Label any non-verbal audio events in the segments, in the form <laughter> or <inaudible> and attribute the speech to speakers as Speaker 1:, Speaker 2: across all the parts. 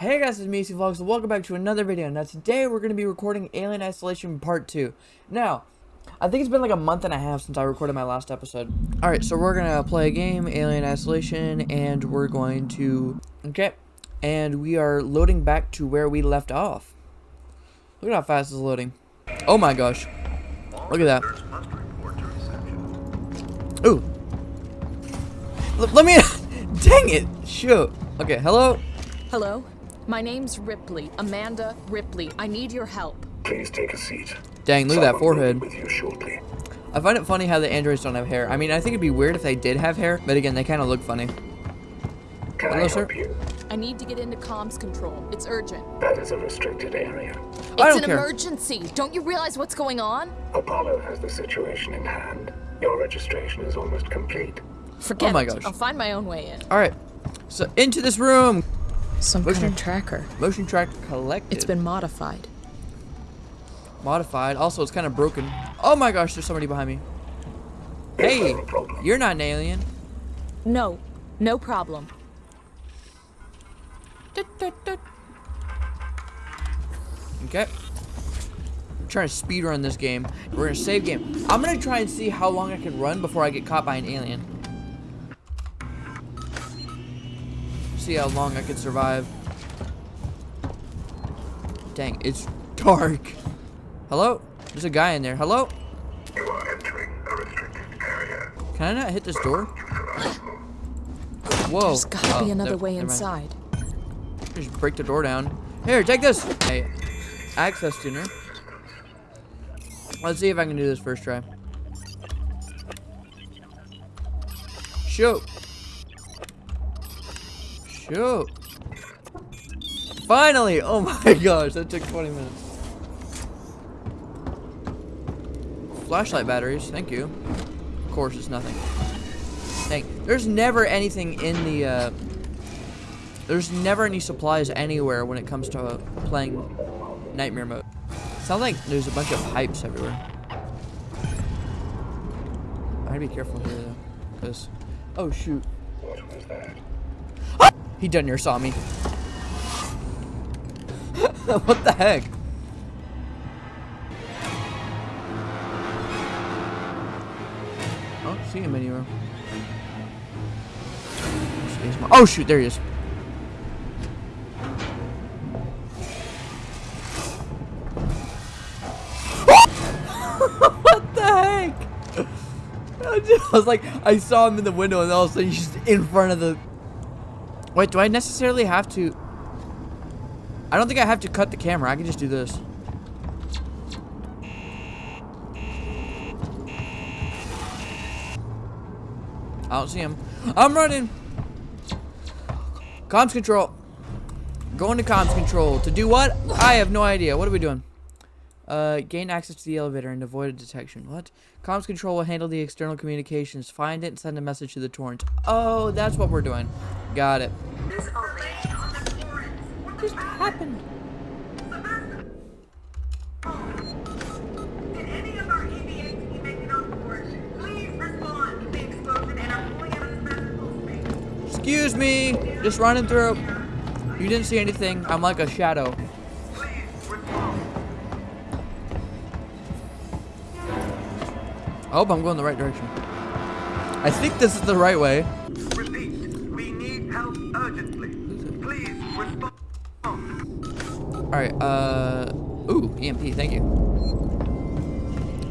Speaker 1: Hey guys, it's Macy Vlogs, and welcome back to another video. Now today we're going to be recording Alien Isolation Part 2. Now, I think it's been like a month and a half since I recorded my last episode. Alright, so we're going to play a game, Alien Isolation, and we're going to... Okay, and we are loading back to where we left off. Look at how fast it's loading. Oh my gosh. Look at that. Ooh. L let me... <laughs> Dang it! Shoot. Okay, hello?
Speaker 2: Hello? My name's Ripley, Amanda Ripley. I need your help.
Speaker 3: Please take a seat.
Speaker 1: Dang, look at that forehead.
Speaker 3: With you shortly.
Speaker 1: I find it funny how the androids don't have hair. I mean, I think it'd be weird if they did have hair, but again, they kind of look funny.
Speaker 3: Can
Speaker 1: Hello,
Speaker 3: I
Speaker 1: sir?
Speaker 3: help you?
Speaker 2: I need to get into comms control. It's urgent.
Speaker 3: That is a restricted area.
Speaker 2: It's
Speaker 1: I don't
Speaker 2: an
Speaker 1: care.
Speaker 2: emergency. Don't you realize what's going on?
Speaker 3: Apollo has the situation in hand. Your registration is almost complete.
Speaker 2: Forget
Speaker 1: Oh my
Speaker 2: it.
Speaker 1: gosh.
Speaker 2: I'll find my own way in.
Speaker 1: All right, so into this room.
Speaker 2: Some
Speaker 1: Motion-
Speaker 2: kind of tracker.
Speaker 1: Motion track collected.
Speaker 2: It's been modified.
Speaker 1: modified. Also, it's kind of broken. Oh my gosh, there's somebody behind me. Hey,
Speaker 3: there a problem?
Speaker 1: you're not an alien.
Speaker 2: No, no problem.
Speaker 1: Okay. I'm trying to speed run this game. We're gonna save game. I'm gonna try and see how long I can run before I get caught by an alien. See how long I can survive. Dang, it's dark. Hello? There's a guy in there. Hello?
Speaker 3: You are entering a restricted area.
Speaker 1: Can I not hit this door? Whoa.
Speaker 2: There's gotta
Speaker 1: Oh,
Speaker 2: be another
Speaker 1: there-
Speaker 2: way
Speaker 1: never mind.
Speaker 2: inside.
Speaker 1: Just break the door down. Here, take this. Hey, access tuner. Let's see if I can do this first try. Shoot. Shoot. Finally! Oh <laughs> my gosh, that took 20 minutes. Flashlight batteries, thank you. Of course, it's nothing. Dang, there's never anything in the, uh, there's never any supplies anywhere when it comes to uh, playing Nightmare mode. Sounds like there's a bunch of pipes everywhere. I gotta be careful here though, cause oh shoot? He done near saw me. <laughs> what the heck? Oh, see him anywhere. Oh shoot, there he is. <laughs> what the heck? I <laughs> I was like, I saw him in the window, and all of a sudden he's just in front of the. Wait, do I necessarily have to? I don't think I have to cut the camera. I can just do this. I don't see him. I'm running. Comms control. Going to comms control. To do what? I have no idea. What are we doing? Uh, gain access to the elevator and avoid detection. What? Comms control will handle the external communications. Find it and send a message to the Torrens. Oh, that's what we're doing. Got it. What just happened?
Speaker 4: Did any of our EVAs be making on board? Please respond to the explosion and are pulling out of the festival space.
Speaker 1: Excuse me. Just running through. You didn't see anything. I'm like a shadow.
Speaker 4: Please respond.
Speaker 1: I hope I'm going the right direction. I think this is the right way. Alright, uh... Ooh, EMP, thank you.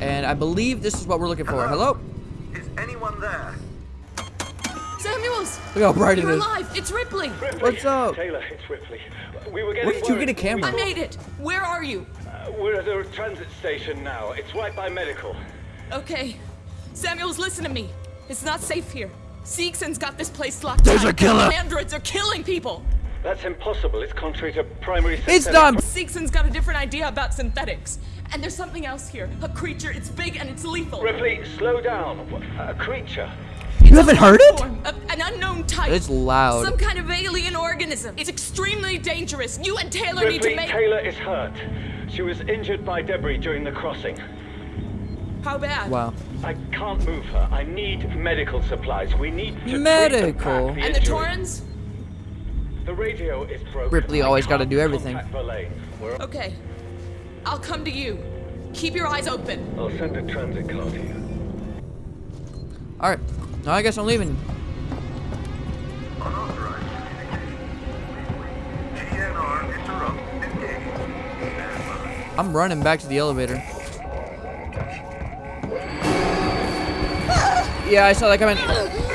Speaker 1: And I believe this is what we're looking for. Hello?
Speaker 4: Is anyone there?
Speaker 2: Samuels!
Speaker 1: Look how bright it
Speaker 2: You're
Speaker 1: is.
Speaker 2: alive! It's Ripley!
Speaker 5: Ripley.
Speaker 1: What's up?
Speaker 5: Taylor, it's Ripley. We were getting
Speaker 1: Where did you get a camera?
Speaker 2: I made it! Where are you?
Speaker 5: Uh, we're at a transit station now. It's right by medical.
Speaker 2: Okay. Samuels, listen to me. It's not safe here. Seegson's got this place locked
Speaker 1: There's
Speaker 2: down.
Speaker 1: a killer.
Speaker 2: Androids are killing people.
Speaker 5: That's impossible. It's contrary to primary
Speaker 1: It's
Speaker 5: synthetic-
Speaker 1: done!
Speaker 2: Seegson's got a different idea about synthetics. And there's something else here. A creature. It's big and it's lethal.
Speaker 5: Ripley, slow down. A creature.
Speaker 1: You haven't heard it?
Speaker 2: Form, a- an unknown type.
Speaker 1: It's loud.
Speaker 2: Some kind of alien organism. It's extremely dangerous. You and Taylor need to make.
Speaker 5: Taylor is hurt. She was injured by debris during the crossing.
Speaker 2: How bad?
Speaker 1: Wow.
Speaker 5: I can't move her. I need medical supplies. We need to
Speaker 1: Medical?
Speaker 5: the
Speaker 2: And the
Speaker 5: injury.
Speaker 2: Torrens?
Speaker 5: The radio is broken.
Speaker 1: Ripley always gotta do everything.
Speaker 5: contact Verlaine. We're
Speaker 2: Okay. I'll come to you. Keep your eyes open.
Speaker 5: I'll send a transit car to you.
Speaker 1: Alright. Now I guess I'm leaving.
Speaker 6: Unauthorized communication. GNR interrupt engaged. Stand by.
Speaker 1: I'm running back to the elevator. Yeah, I saw that coming.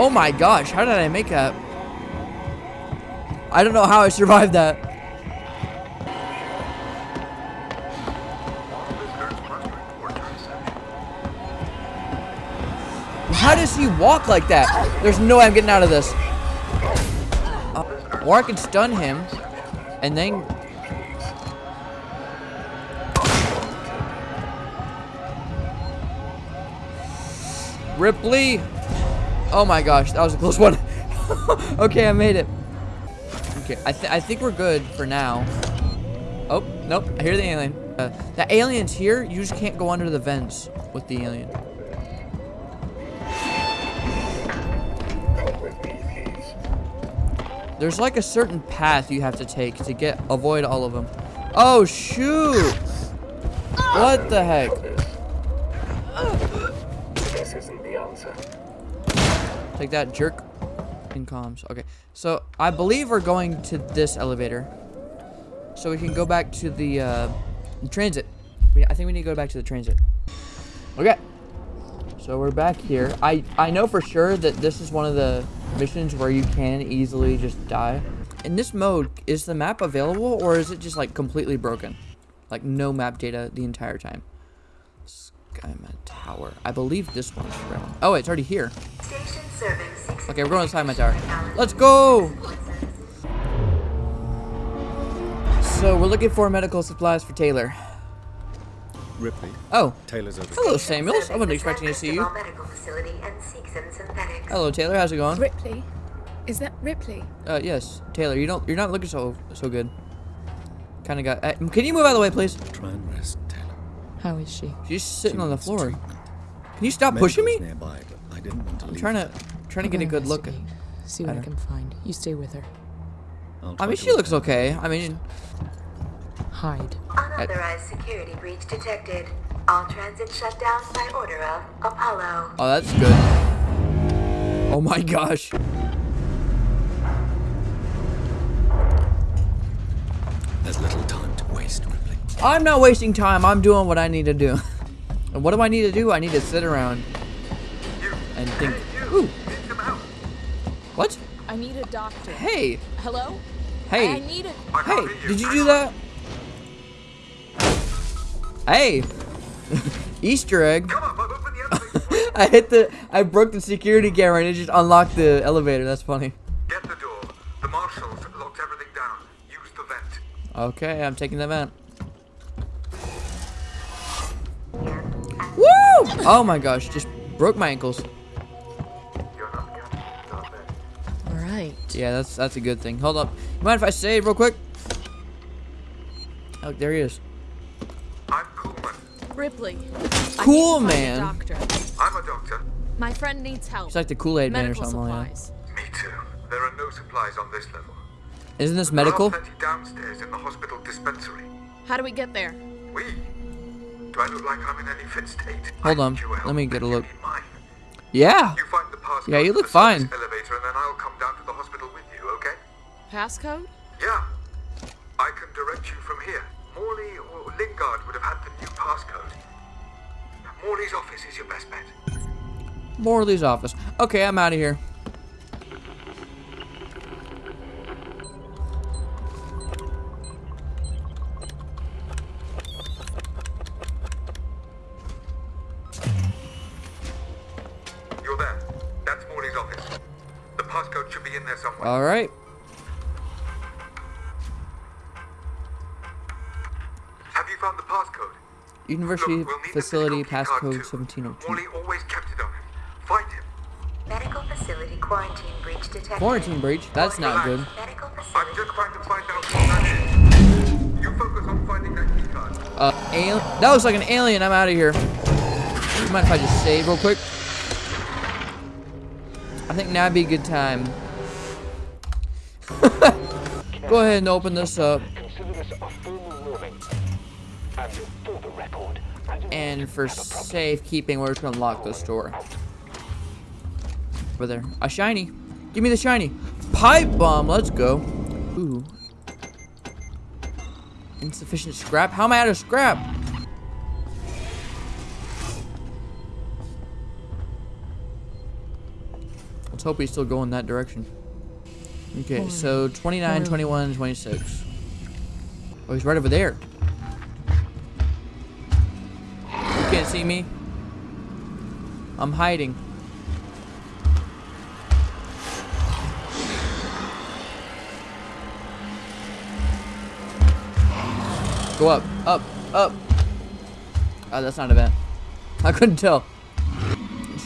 Speaker 1: Oh my gosh, how did I make that? I don't know how I survived that. How does he walk like that? There's no way I'm getting out of this. Uh, or I can stun him, and then... Ripley! Oh my gosh, that was a close one. <laughs> okay, I made it. Okay, I, th I think we're good for now. Oh, nope, I hear the alien. Uh, the alien's here, you just can't go under the vents with the alien. There's like a certain path you have to take to get avoid all of them. Oh shoot! What the heck?
Speaker 3: This isn't the answer.
Speaker 1: Take that jerk in comms. Okay, so I believe we're going to this elevator, so we can go back to the uh, transit. We, I think we need to go back to the transit. Okay. So we're back here. I I know for sure that this is one of the missions where you can easily just die. In this mode, is the map available or is it just like completely broken? Like no map data the entire time. Skyman Tower. I believe this one's around. Oh, it's already here.
Speaker 4: Station serving six.
Speaker 1: Okay, we're going to my Tower. Let's go! So we're looking for medical supplies for Taylor.
Speaker 7: Ripley,
Speaker 1: Oh,
Speaker 7: Taylor's over.
Speaker 1: hello Samuels. I wasn't expecting to see you.
Speaker 4: Medical facility and Seegson Synthetics.
Speaker 1: Hello Taylor, how's it going?
Speaker 2: Ripley? Is that Ripley?
Speaker 1: Uh, yes, Taylor. You don't. You're not looking so so good. Kind of got. Uh, can you move out of the way, please?
Speaker 7: Try and rest, Taylor.
Speaker 2: How is she?
Speaker 1: She's sitting on the floor.
Speaker 7: treatment.
Speaker 1: Can you stop pushing me?
Speaker 7: Nearby, but I didn't want to
Speaker 1: I'm
Speaker 7: leave.
Speaker 1: trying to trying to get a good look. at
Speaker 8: See what
Speaker 1: at
Speaker 8: I can find. You stay with her.
Speaker 7: I'll
Speaker 1: I
Speaker 7: try
Speaker 1: mean, she looks okay. I mean,
Speaker 8: Hide.
Speaker 4: Unauthorized security breach detected. All transit shut down by order of Apollo.
Speaker 1: oh, that's good. Oh my gosh.
Speaker 7: There's little time to waste, Ripley.
Speaker 1: I'm not wasting time. I'm doing what I need to do. and <laughs> what do I need to do? I need to sit around and think. Ooh,
Speaker 6: Need some help?
Speaker 1: what?
Speaker 2: I need a doctor.
Speaker 1: Hey,
Speaker 2: Hello?
Speaker 1: hey.
Speaker 2: I need a.
Speaker 6: I
Speaker 1: Hey, did you do that? Hey, <laughs> Easter egg.
Speaker 6: Come up, I've the elevator. <laughs>
Speaker 1: I hit the, I broke the security camera and it just unlocked the elevator. That's funny.
Speaker 6: Get the door. The marshals locked everything down. Use the vent.
Speaker 1: Okay, I'm taking them out. Oh my gosh, just broke my ankles.
Speaker 6: You're not getting not there.
Speaker 8: All right.
Speaker 1: Yeah, that's that's a good thing. Hold up. Mind if I save real quick? Oh, there he is.
Speaker 6: I'm Kuhlman.
Speaker 2: Ripley.
Speaker 1: Cool,
Speaker 2: I need to find
Speaker 1: man.
Speaker 2: A doctor.
Speaker 6: I'm a doctor.
Speaker 2: My friend needs help.
Speaker 1: He's like the Kool-Aid man or
Speaker 2: Medical
Speaker 1: something like
Speaker 2: supplies.
Speaker 6: Me too. There are no supplies on this level.
Speaker 1: that. Isn't this
Speaker 6: There are
Speaker 1: medical?
Speaker 6: downstairs in the hospital dispensary.
Speaker 2: How do we get there?
Speaker 6: We? Do I look like I'm in any fit state?
Speaker 1: Hold on, let me get a look. Yeah.
Speaker 6: You find the passcode
Speaker 1: Yeah, you look fine.
Speaker 6: Elevator, and then I'll come down to the hospital with you. Okay?
Speaker 2: Passcode?
Speaker 6: Yeah. I can direct you from here. Morley or Lingard would have had the new passcode. Morley's office is your best bet.
Speaker 1: Morley's office. Okay, I'm out of here.
Speaker 6: The should be in there somewhere.
Speaker 1: All right.
Speaker 6: have you found the passcode?
Speaker 1: University
Speaker 6: Look, we'll
Speaker 1: facility
Speaker 6: physical key card
Speaker 1: passcode 1702.
Speaker 6: Morley always kept it on him. Find him.
Speaker 4: Medical facility quarantine breach detected.
Speaker 1: Quarantine breach? That's not good.
Speaker 4: Medical
Speaker 6: I'm just trying to find out what that is. You focus on finding that key card.
Speaker 1: Uh, alien. That looks like an alien. I'm out of here. You mind if I just save real quick? I think now'd be a good time. <laughs> Go ahead and open this up.
Speaker 5: Consider this a formal warning. And for the record, I do
Speaker 1: And for safekeeping, we're just gonna lock this door. Over there. A shiny. Give me the shiny. Pipe bomb. Let's go. Ooh. Insufficient scrap? How am I out of scrap? Let's hope we still go in that direction. Okay, so 29, 21, 26. Oh, he's right over there. You can't see me. I'm hiding. Go up, up, up. Oh, that's not a vent. <laughs> I couldn't tell.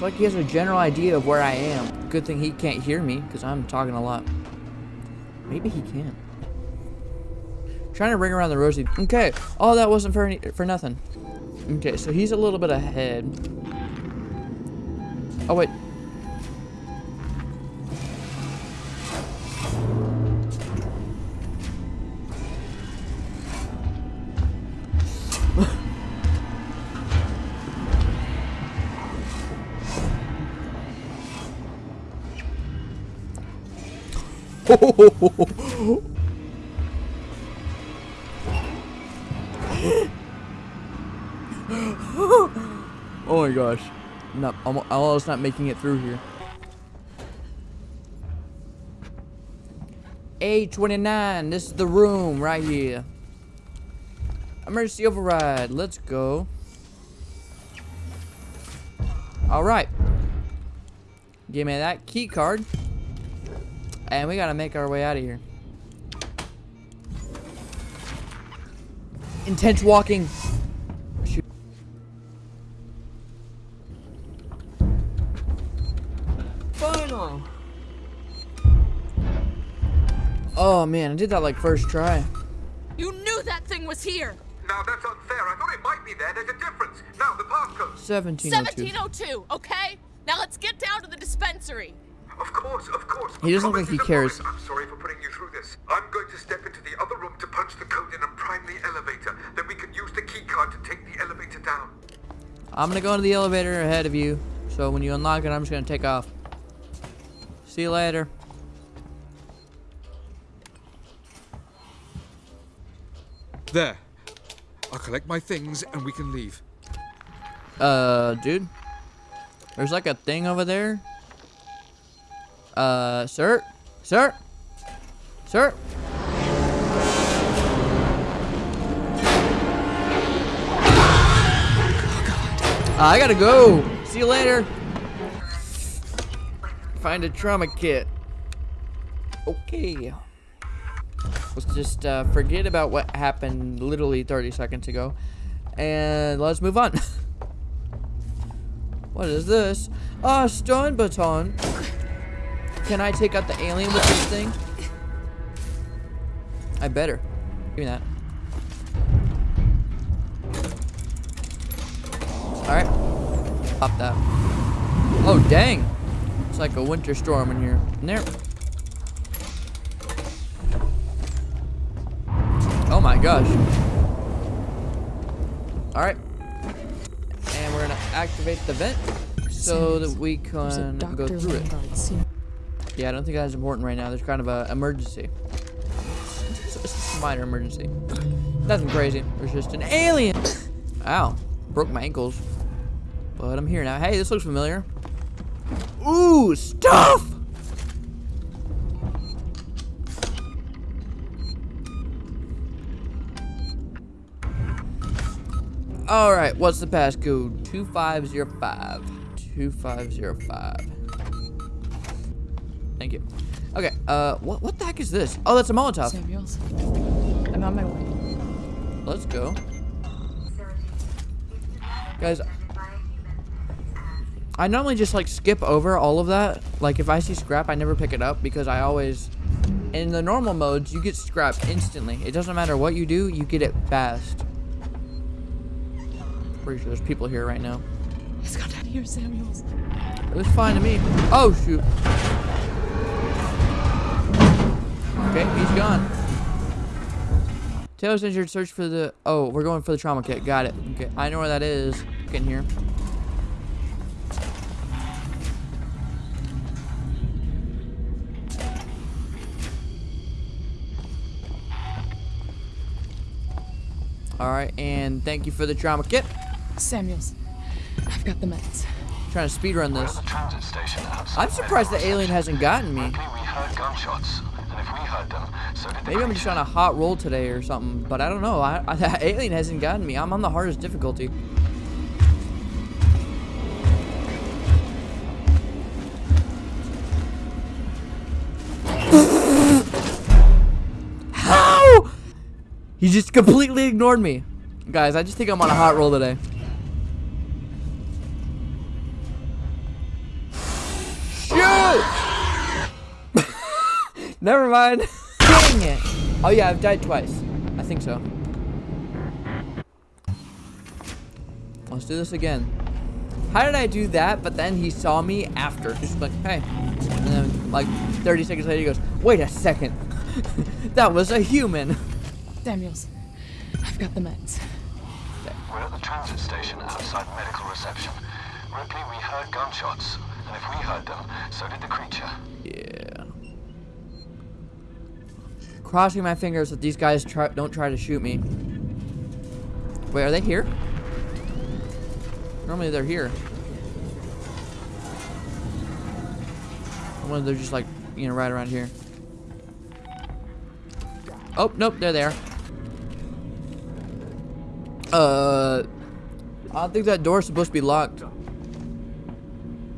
Speaker 1: Like he has a general idea of where I am. Good thing he can't hear me, because I'm talking a lot. Maybe he can. Trying to ring around the rosy. Okay. Oh, that wasn't for any, for nothing. Okay, so he's a little bit ahead. Oh wait. Oh my gosh. I'm I'm almost not making it through here. A29, this is the room right here. Emergency override, let's go. Alright. Give me that key card. And we gotta make our way out of here. Intense walking. Shoot.
Speaker 2: Final.
Speaker 1: Oh man, I did that like first try.
Speaker 2: You knew that thing was here.
Speaker 6: Now that's unfair. I thought it might be there. There's a difference. Now the passcode.
Speaker 1: 1702.
Speaker 2: 1702, okay? Now let's get down to the dispensary.
Speaker 6: Of course, of course.
Speaker 1: He doesn't look like he cares.
Speaker 6: I'm sorry for putting you through this. I'm going to step into the other room to punch the code in and prime the elevator. Then we can use the key card to take the elevator down.
Speaker 1: I'm gonna go into the elevator ahead of you. So when you unlock it, I'm just gonna take off. See you later.
Speaker 9: There. I'll collect my things and we can leave.
Speaker 1: Uh, dude. There's like a thing over there. Uh, sir? Sir? Sir? I gotta go. See you later. Find a trauma kit. Okay. Let's just uh, forget about what happened literally 30 seconds ago. And let's move on. <laughs> what is this? Ah, stun baton. Can I take out the alien with this thing? I better. Give me that. Alright. Pop that. Oh, dang. It's like a winter storm in here. In there. Oh my gosh. Alright. And we're gonna activate the vent so that we can go through it. Yeah, I don't think that's important right now. There's kind of a emergency. It's, a minor emergency. Nothing crazy. There's just an alien. Ow. Broke my ankles. But I'm here now. Hey, this looks familiar. Ooh, stuff! Alright, what's the passcode? 2505. 2505. Thank you. Okay, uh, what, what the heck is this? Oh, that's a Molotov.
Speaker 8: Samuels. I'm on my way.
Speaker 1: Let's go. Guys, I normally just like skip over all of that. Like if I see scrap, I never pick it up because I always, in the normal modes, you get scrap instantly. It doesn't matter what you do, you get it fast. Pretty sure there's people here right now.
Speaker 8: Let's go down here, Samuels.
Speaker 1: It was fine to me. Oh, shoot. Okay, he's gone. Taylor's injured. Search for the... Oh, we're going for the trauma kit. Got it. Okay, I know where that is. Get in here. Alright, and thank you for the trauma kit.
Speaker 2: Samuels, I've got the meds.
Speaker 1: Trying to speedrun this.
Speaker 5: The transit station outside
Speaker 1: I'm surprised the alien hasn't gotten me.
Speaker 5: Ripley, we heard gunshots,
Speaker 1: Maybe I'm just on a hot roll today or something, but I don't know. I, I, that alien hasn't gotten me. I'm on the hardest difficulty. How? He just completely ignored me. Guys, I just think I'm on a hot roll today. Never mind. <laughs> Dang it. Oh yeah, I've died twice. I think so. Let's do this again. How did I do that, but then he saw me after? Just like, hey. And then, like, 30 seconds later, he goes, wait a second. <laughs> that was a human.
Speaker 2: Samuels, I've got the meds.
Speaker 5: We're at the transit station outside medical reception. Ripley, we heard gunshots, and if we heard them, so did the creature.
Speaker 1: Crossing my fingers that these guys try, don't try to shoot me. Wait, are they here? Normally they're here. I wonder they're just like, you know, right around here. Oh, nope, there they are. There. Uh, I think that door's supposed to be locked.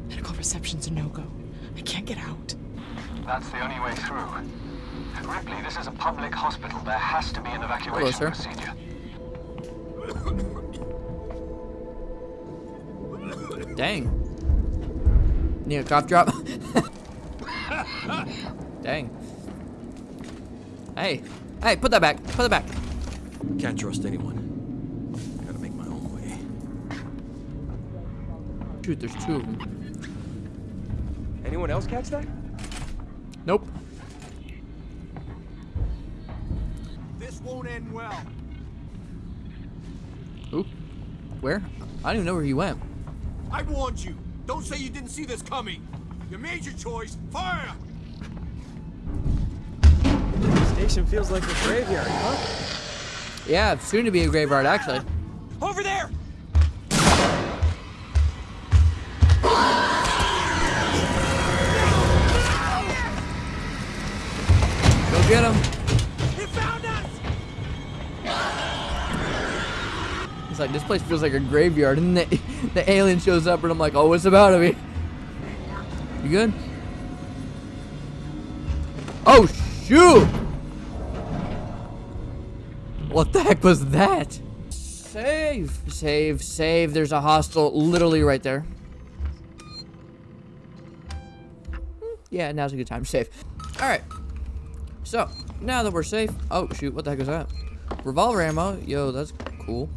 Speaker 2: Medical reception's a no-go. I can't get out.
Speaker 5: That's the only way through. Ripley, this is a public hospital. There has to be an evacuation
Speaker 1: sir.
Speaker 5: procedure.
Speaker 1: Dang. Need a cough drop? <laughs> Dang. Hey. Hey, put that back. Put it back.
Speaker 7: Can't trust anyone. Gotta make my own way.
Speaker 1: Shoot, there's two of them.
Speaker 10: Anyone else catch that? Won't end well.
Speaker 1: Oop. Where? I don't even know where he went.
Speaker 10: I warned you. Don't say you didn't see this coming. You made your choice. Fire!
Speaker 11: Station feels like a graveyard, huh?
Speaker 1: Yeah, soon to be a graveyard, actually.
Speaker 10: Over there!
Speaker 1: Like, this place feels like a graveyard. <laughs> And the, the alien shows up, and I'm like, oh, what's about to be? You good? Oh, shoot! What the heck was that? Save, save, save. There's a hostile literally right there. Yeah, now's a good time to save. Alright. So, now that we're safe. Oh, shoot, what the heck is that? Revolver ammo. Yo, that's cool.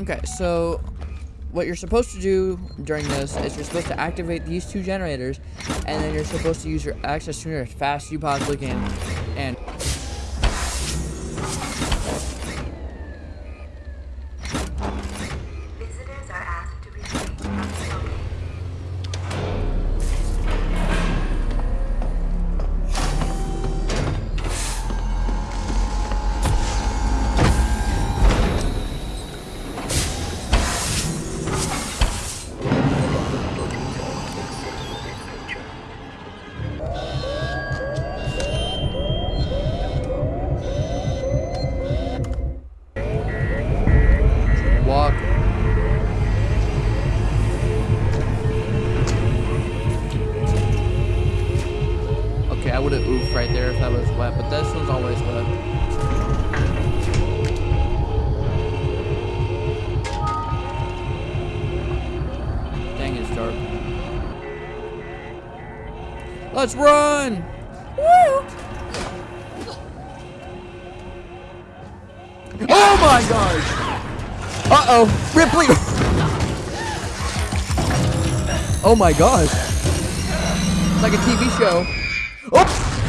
Speaker 1: Okay, so what you're supposed to do during this is you're supposed to activate these two generators, and then you're supposed to use your access tuner as fast as you possibly can. And that was wet, but this one's always wet. Dang, it's dark. Let's run! Woo! Oh my gosh! Uh-oh, Ripley! Oh my gosh. It's like a TV show.